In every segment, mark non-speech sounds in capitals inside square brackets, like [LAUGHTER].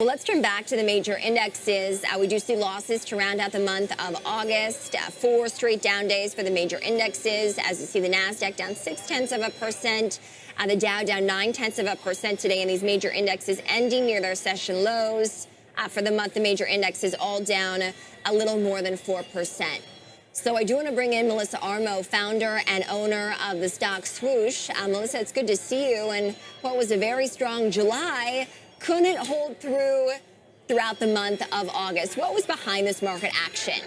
Well, let's turn back to the major indexes. Uh, we do see losses to round out the month of August. Uh, four straight down days for the major indexes. As you see, the NASDAQ down six tenths of a percent. Uh, the Dow down nine tenths of a percent today. And these major indexes ending near their session lows. Uh, for the month, the major indexes all down a little more than 4%. So I do want to bring in Melissa Armo, founder and owner of the stock Swoosh. Uh, Melissa, it's good to see you. And what was a very strong July couldn't hold through throughout the month of August. What was behind this market action?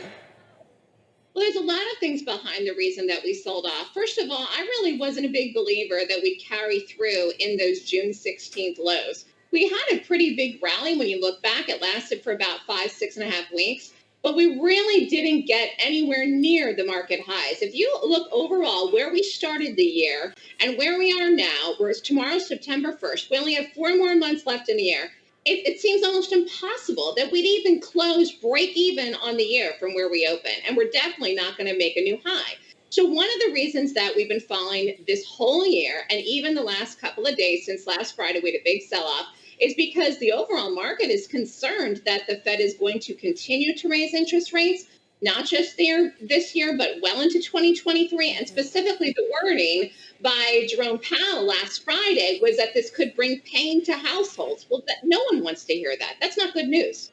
Well, there's a lot of things behind the reason that we sold off. First of all, I really wasn't a big believer that we'd carry through in those June 16th lows. We had a pretty big rally when you look back. It lasted for about five, six and a half weeks, but we really didn't get anywhere near the market highs. If you look overall where we started the year and where we are now, whereas tomorrow, September 1st, we only have four more months left in the year it, it, seems almost impossible that we'd even close break even on the year from where we open. And we're definitely not going to make a new high. So, one of the reasons that we've been falling this whole year, and even the last couple of days since last Friday, we had a big sell off, is because the overall market is concerned that the Fed is going to continue to raise interest rates not just there this year, but well into 2023. And mm-hmm. specifically, the wording by Jerome Powell last Friday was that this could bring pain to households. Well, that, no one wants to hear that. That's not good news.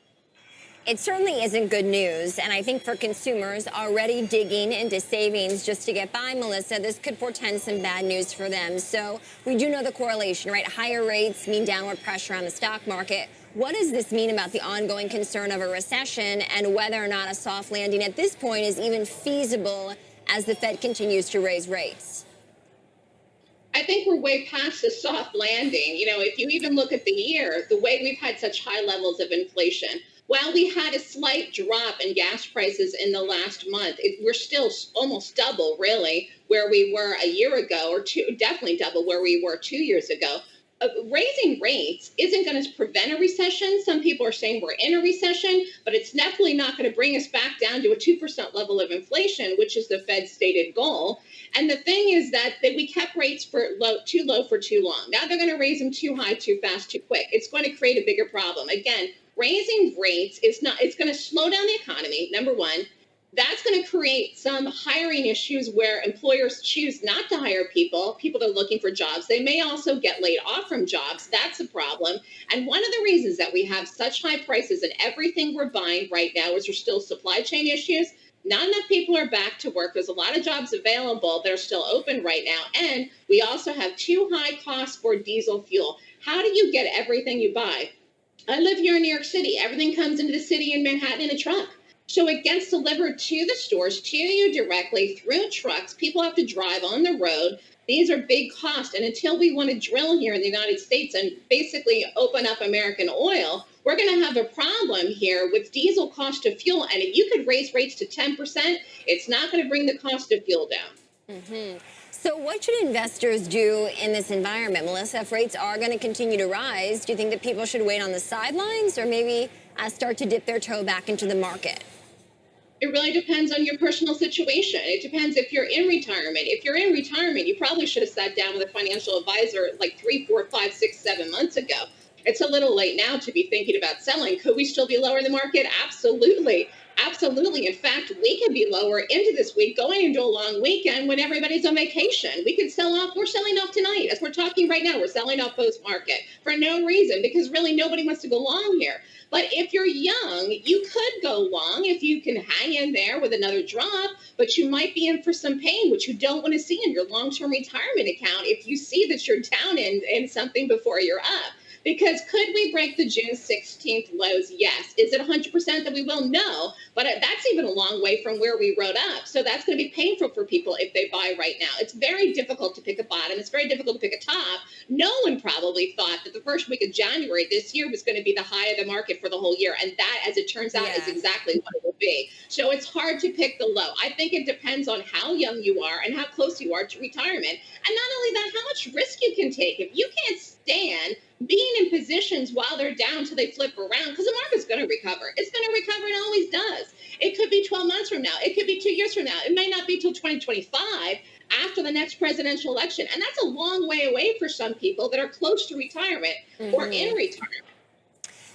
It certainly isn't good news. And I think for consumers already digging into savings just to get by, Melissa, this could portend some bad news for them. So we do know the correlation, right? Higher rates mean downward pressure on the stock market. What does this mean about the ongoing concern of a recession and whether or not a soft landing at this point is even feasible as the Fed continues to raise rates? I think we're way past the soft landing. You know, if you even look at the year, the way we've had such high levels of inflation, while we had a slight drop in gas prices in the last month, it, we're still almost double, really, where we were a year ago, or two, definitely double where we were two years ago uh, raising rates isn't going to prevent a recession. Some people are saying we're in a recession, but it's definitely not going to bring us back down to a 2% level of inflation, which is the Fed's stated goal. And the thing is that, that we kept rates for low, too low for too long. Now they're going to raise them too high, too fast, too quick. It's going to create a bigger problem. Again, raising rates is not, it's going to slow down the economy, number one that's going to create some hiring issues where employers choose not to hire people, people that are looking for jobs. They may also get laid off from jobs. That's a problem. And one of the reasons that we have such high prices in everything we're buying right now is there's still supply chain issues. Not enough people are back to work. There's a lot of jobs available that are still open right now. And we also have too high costs for diesel fuel. How do you get everything you buy? I live here in New York City. Everything comes into the city in Manhattan in a truck. So it gets delivered to the stores, to you directly through trucks. People have to drive on the road. These are big costs. And until we want to drill here in the United States and basically open up American oil, we're going to have a problem here with diesel cost of fuel. And if you could raise rates to 10%, it's not going to bring the cost of fuel down. Mm-hmm. So what should investors do in this environment? Melissa, if rates are going to continue to rise, do you think that people should wait on the sidelines or maybe uh, start to dip their toe back into the market? It really depends on your personal situation. It depends if you're in retirement. If you're in retirement, you probably should have sat down with a financial advisor like three, four, five, six, seven months ago. It's a little late now to be thinking about selling. Could we still be lower in the market? Absolutely. Absolutely. In fact, we could be lower into this week, going into a long weekend when everybody's on vacation. We could sell off. We're selling off tonight. As we're talking right now, we're selling off post market for no reason because really nobody wants to go long here. But if you're young, you could go long if you can hang in there with another drop, but you might be in for some pain, which you don't want to see in your long term retirement account if you see that you're down in, in something before you're up. Because could we break the June 16th lows? Yes. Is it 100% that we will? No. But uh, that's even a long way from where we wrote up. So that's going to be painful for people if they buy right now. It's very difficult to pick a bottom. It's very difficult to pick a top. No one probably thought that the first week of January this year was going to be the high of the market for the whole year. And that, as it turns out, yeah. is exactly what it will be. So it's hard to pick the low. I think it depends on how young you are and how close you are to retirement. And not only that, how much risk you can take. If you can't stand being in positions while they're down till they flip around because the market's going to recover. It's going to recover and always does. It could be 12 months from now. It could be two years from now. It may not be till 2025 after the next presidential election. And that's a long way away for some people that are close to retirement mm-hmm. or in retirement.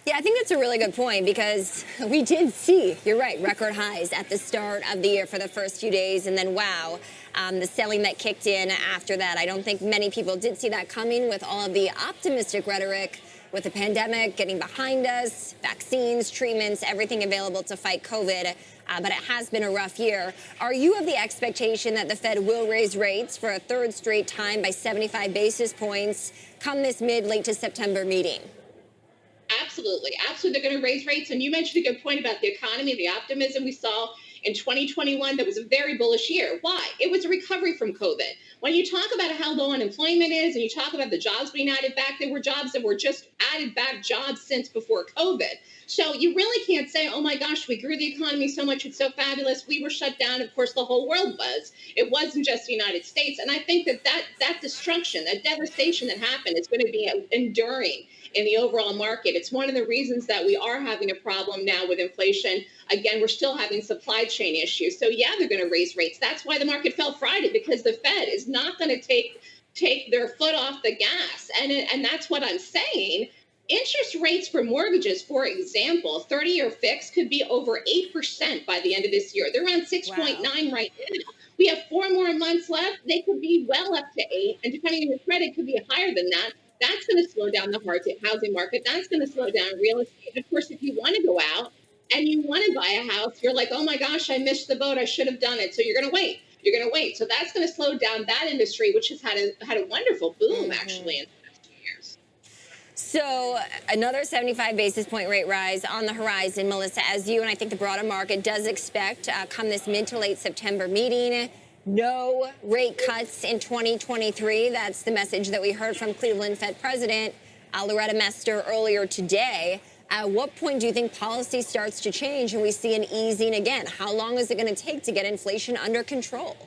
Yeah, I think that's a really good point because [LAUGHS] we did see, you're right, record highs at the start of the year for the first few days. And then, wow, um, the selling that kicked in after that. I don't think many people did see that coming with all of the optimistic rhetoric with the pandemic getting behind us, vaccines, treatments, everything available to fight COVID. Uh, but it has been a rough year. Are you of the expectation that the Fed will raise rates for a third straight time by 75 basis points come this mid late to September meeting? Absolutely. Absolutely. They're going to raise rates. And you mentioned a good point about the economy, the optimism we saw in 2021 that was a very bullish year. Why? It was a recovery from COVID. When you talk about how low unemployment is and you talk about the jobs being added back, there were jobs that were just added back jobs since before COVID. So you really can't say, oh my gosh, we grew the economy so much, it's so fabulous. We were shut down. Of course, the whole world was. It wasn't just the United States. And I think that that, that destruction, that devastation that happened is going to be enduring in the overall market. It's one of the reasons that we are having a problem now with inflation. Again, we're still having supply chain issues. So yeah, they're going to raise rates. That's why the market fell Friday because the Fed is not going to take take their foot off the gas. And and that's what I'm saying. Interest rates for mortgages, for example, 30 year fix could be over 8% by the end of this year. They're around 6.9 wow. right now. We have four more months left. They could be well up to eight. And depending on your credit, could be higher than that. That's going to slow down the housing market. That's going to slow down real estate. Of course, if you want to go out and you want to buy a house, you're like, oh my gosh, I missed the boat. I should have done it. So you're going to wait. You're going to wait. So that's going to slow down that industry, which has had a had a wonderful boom mm-hmm. actually So another 75 basis point rate rise on the horizon, Melissa, as you and I think the broader market does expect uh, come this mid to late September meeting no rate cuts in 2023. That's the message that we heard from Cleveland Fed President uh, Loretta Mester earlier today. At what point do you think policy starts to change and we see an easing again? How long is it going to take to get inflation under control?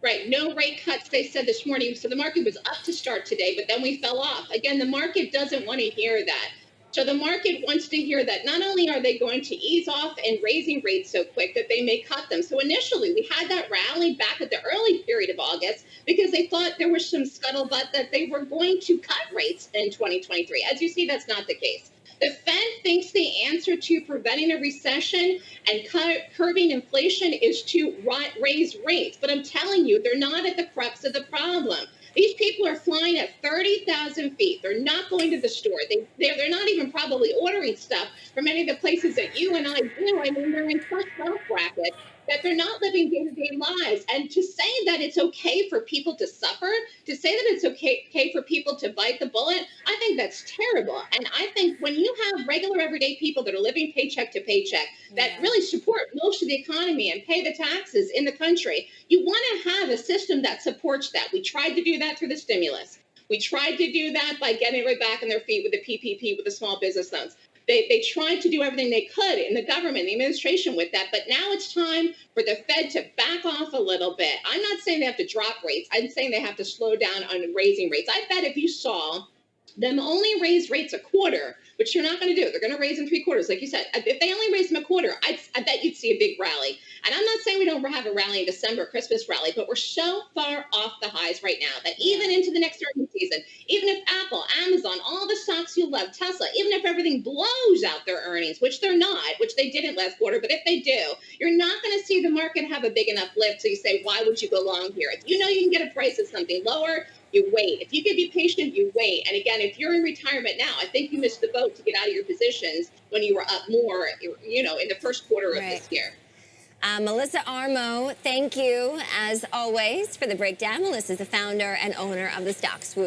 Right, no rate cuts, they said this morning. So the market was up to start today, but then we fell off. Again, the market doesn't want to hear that. So the market wants to hear that not only are they going to ease off and raising rates so quick that they may cut them. So initially we had that rally back at the early period of August because they thought there was some scuttlebutt that they were going to cut rates in 2023. As you see, that's not the case. The Fed thinks the answer to preventing a recession and curbing inflation is to raise rates. But I'm telling you, they're not at the crux of the problem. These people are flying at 30,000 feet. They're not going to the store. They, they're, they're not even probably ordering stuff from many of the places that you and I do. I mean, they're in such wealth bracket that they're not living day to day lives. And to say that it's okay for people to suffer, to say that it's okay, okay for people to bite the bullet, I think that's terrible. And I think when you have regular everyday people that are living paycheck to paycheck, that yeah. really support most of the economy and pay the taxes in the country, you want to have a system that supports that. We tried to do that through the stimulus. We tried to do that by getting right back on their feet with the PPP, with the small business loans. They, they tried to do everything they could in the government, the administration with that, but now it's time for the Fed to back off a little bit. I'm not saying they have to drop rates. I'm saying they have to slow down on raising rates. I bet if you saw them only raise rates a quarter, which you're not going to do. They're going to raise them three quarters, like you said. If they only raise them a quarter, I'd, I bet you'd see a big rally. And I'm not saying we don't have a rally in December, Christmas rally, but we're so far off the highs right now that even into the next earnings season, even if Apple, Amazon, all the stocks you love, Tesla, even if everything blows out their earnings, which they're not, which they didn't last quarter, but if they do, you're not going to see the market have a big enough lift. So you say, why would you go long here? If you know you can get a price of something lower, you wait. If you can be patient, you wait. And again, if you're in retirement now, I think you missed the boat to get out of your positions when you were up more, you know, in the first quarter of this year. Uh, Melissa Armo, thank you as always for the breakdown. Melissa is the founder and owner of the Stock Swoosh.